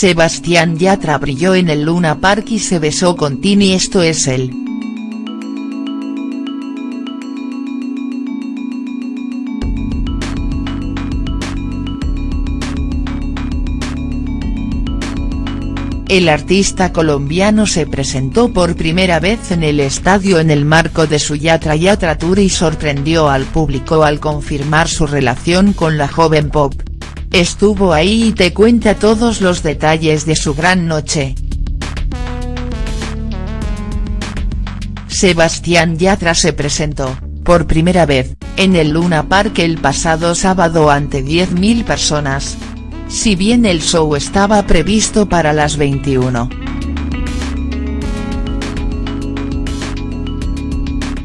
Sebastián Yatra brilló en el Luna Park y se besó con Tini esto es él. El artista colombiano se presentó por primera vez en el estadio en el marco de su Yatra Yatra Tour y sorprendió al público al confirmar su relación con la joven pop. Estuvo ahí y te cuenta todos los detalles de su gran noche. Sebastián Yatra se presentó, por primera vez, en el Luna Park el pasado sábado ante 10.000 personas, si bien el show estaba previsto para las 21.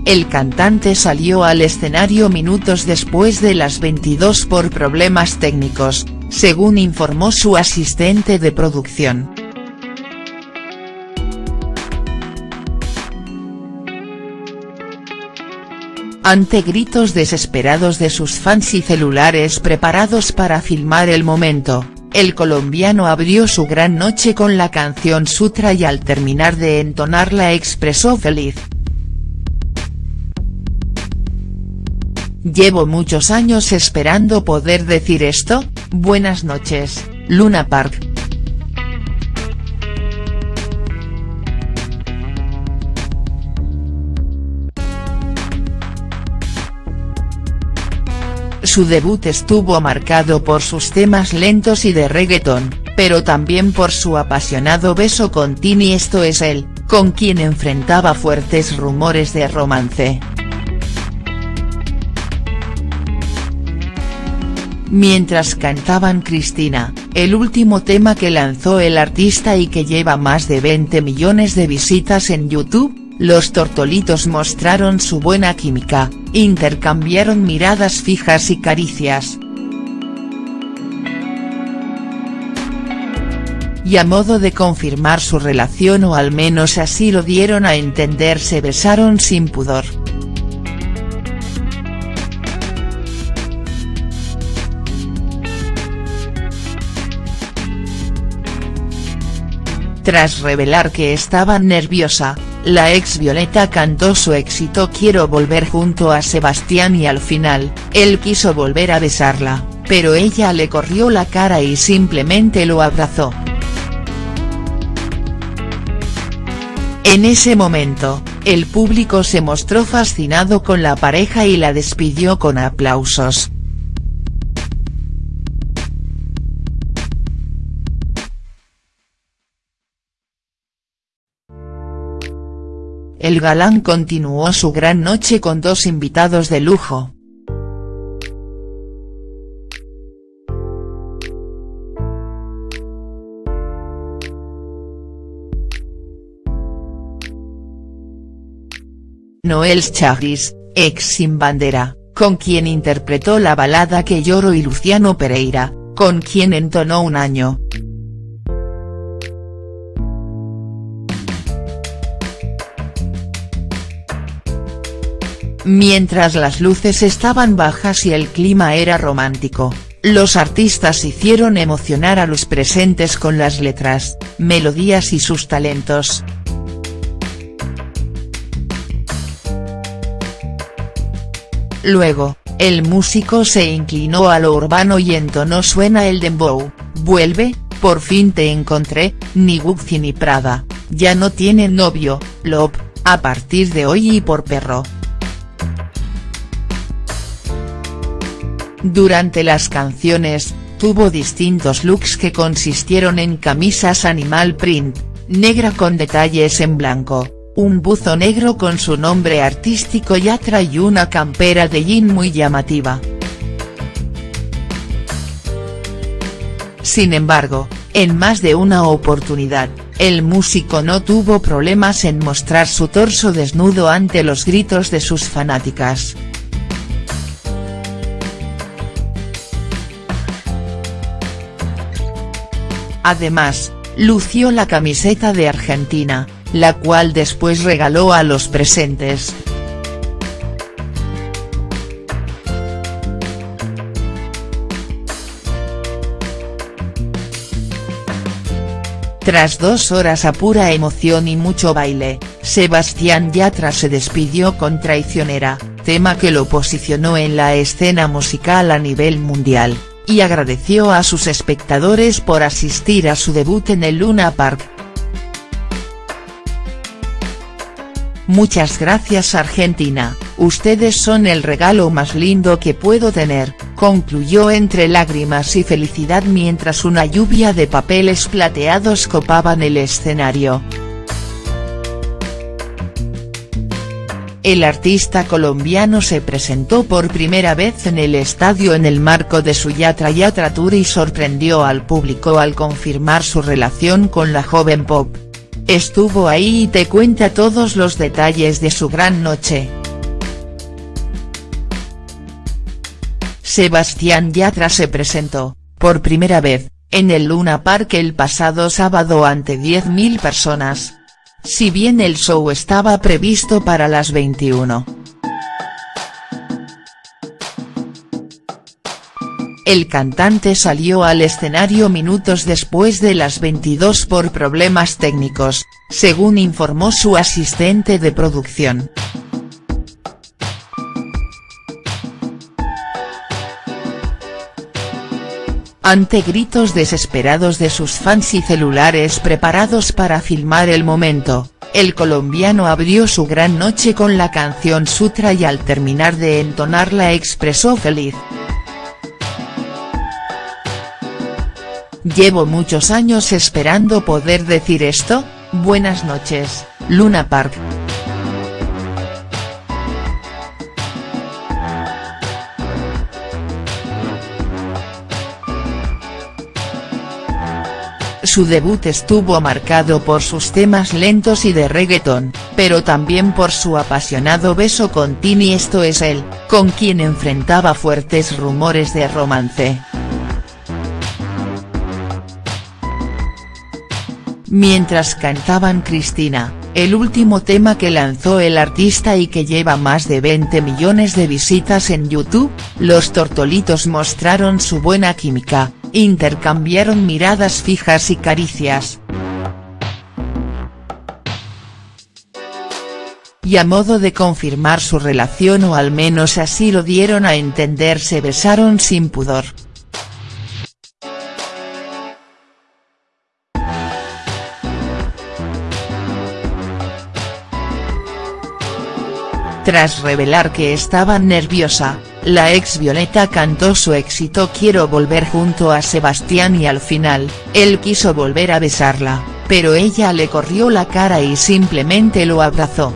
El cantante salió al escenario minutos después de las 22 por problemas técnicos, según informó su asistente de producción. Ante gritos desesperados de sus fans y celulares preparados para filmar el momento, el colombiano abrió su gran noche con la canción Sutra y al terminar de entonarla expresó feliz. Llevo muchos años esperando poder decir esto, buenas noches, Luna Park. Su debut estuvo marcado por sus temas lentos y de reggaeton, pero también por su apasionado beso con Tini esto es él, con quien enfrentaba fuertes rumores de romance. Mientras cantaban Cristina, el último tema que lanzó el artista y que lleva más de 20 millones de visitas en YouTube, los tortolitos mostraron su buena química, intercambiaron miradas fijas y caricias. Y a modo de confirmar su relación o al menos así lo dieron a entender se besaron sin pudor. Tras revelar que estaba nerviosa, la ex Violeta cantó su éxito Quiero volver junto a Sebastián y al final, él quiso volver a besarla, pero ella le corrió la cara y simplemente lo abrazó. En ese momento, el público se mostró fascinado con la pareja y la despidió con aplausos. El galán continuó su gran noche con dos invitados de lujo. Noel Chagris, ex Sin Bandera, con quien interpretó la balada Que lloro y Luciano Pereira, con quien entonó un año, Mientras las luces estaban bajas y el clima era romántico, los artistas hicieron emocionar a los presentes con las letras, melodías y sus talentos. Luego, el músico se inclinó a lo urbano y entonó suena el dembow, vuelve, por fin te encontré, ni Gucci ni Prada, ya no tiene novio, Love, a partir de hoy y por perro. Durante las canciones, tuvo distintos looks que consistieron en camisas animal print, negra con detalles en blanco, un buzo negro con su nombre artístico Yatra y una campera de jean muy llamativa. Sin embargo, en más de una oportunidad, el músico no tuvo problemas en mostrar su torso desnudo ante los gritos de sus fanáticas. Además, lució la camiseta de Argentina, la cual después regaló a los presentes. Tras dos horas a pura emoción y mucho baile, Sebastián Yatra se despidió con Traicionera, tema que lo posicionó en la escena musical a nivel mundial, y agradeció a sus espectadores por asistir a su debut en el Luna Park. Muchas gracias Argentina, ustedes son el regalo más lindo que puedo tener, concluyó entre lágrimas y felicidad mientras una lluvia de papeles plateados copaban el escenario. El artista colombiano se presentó por primera vez en el estadio en el marco de su Yatra Yatra Tour y sorprendió al público al confirmar su relación con la joven pop. Estuvo ahí y te cuenta todos los detalles de su gran noche. Sebastián Yatra se presentó, por primera vez, en el Luna Park el pasado sábado ante 10.000 personas. Si bien el show estaba previsto para las 21. El cantante salió al escenario minutos después de las 22 por problemas técnicos, según informó su asistente de producción. Ante gritos desesperados de sus fans y celulares preparados para filmar el momento, el colombiano abrió su gran noche con la canción Sutra y al terminar de entonarla expresó feliz. Llevo muchos años esperando poder decir esto, buenas noches, Luna Park. Su debut estuvo marcado por sus temas lentos y de reggaeton, pero también por su apasionado beso con Tini esto es él, con quien enfrentaba fuertes rumores de romance. Mientras cantaban Cristina, el último tema que lanzó el artista y que lleva más de 20 millones de visitas en YouTube, los tortolitos mostraron su buena química, intercambiaron miradas fijas y caricias. Y a modo de confirmar su relación o al menos así lo dieron a entender se besaron sin pudor. Tras revelar que estaba nerviosa, la ex Violeta cantó su éxito Quiero volver junto a Sebastián y al final, él quiso volver a besarla, pero ella le corrió la cara y simplemente lo abrazó.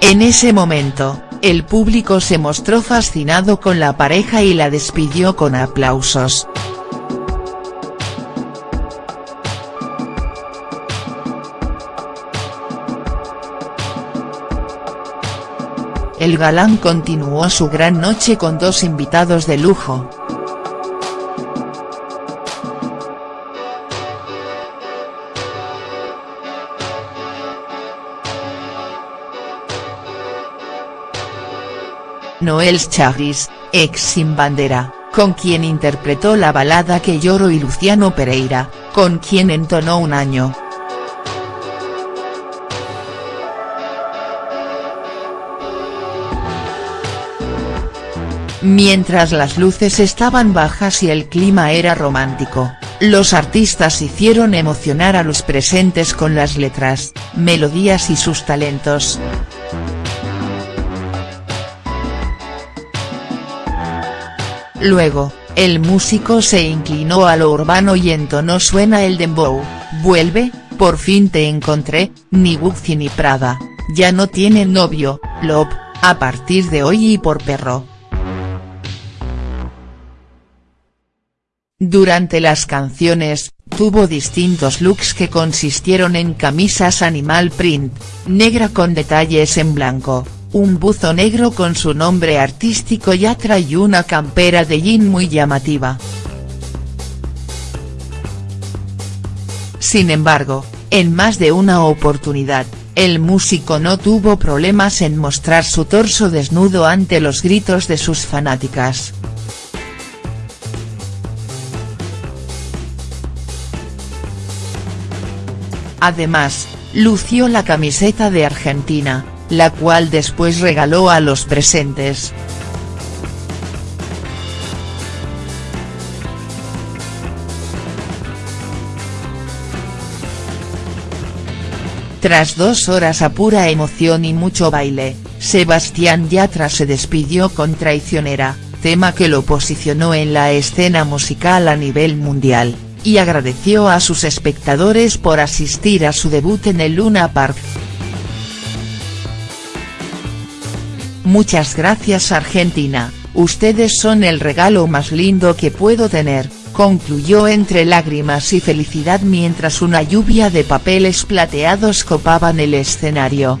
En ese momento, el público se mostró fascinado con la pareja y la despidió con aplausos. El galán continuó su gran noche con dos invitados de lujo. Noel Chagris, ex Sin Bandera, con quien interpretó la balada Que lloro y Luciano Pereira, con quien entonó un año. Mientras las luces estaban bajas y el clima era romántico, los artistas hicieron emocionar a los presentes con las letras, melodías y sus talentos. Luego, el músico se inclinó a lo urbano y entonó suena el dembow, vuelve, por fin te encontré, ni Gucci ni Prada, ya no tiene novio, Love, a partir de hoy y por perro. Durante las canciones, tuvo distintos looks que consistieron en camisas animal print, negra con detalles en blanco, un buzo negro con su nombre artístico Yatra y una campera de jean muy llamativa. Sin embargo, en más de una oportunidad, el músico no tuvo problemas en mostrar su torso desnudo ante los gritos de sus fanáticas. Además, lució la camiseta de Argentina, la cual después regaló a los presentes. Tras dos horas a pura emoción y mucho baile, Sebastián Yatra se despidió con Traicionera, tema que lo posicionó en la escena musical a nivel mundial, y agradeció a sus espectadores por asistir a su debut en el Luna Park. Muchas gracias Argentina, ustedes son el regalo más lindo que puedo tener, concluyó entre lágrimas y felicidad mientras una lluvia de papeles plateados copaban el escenario.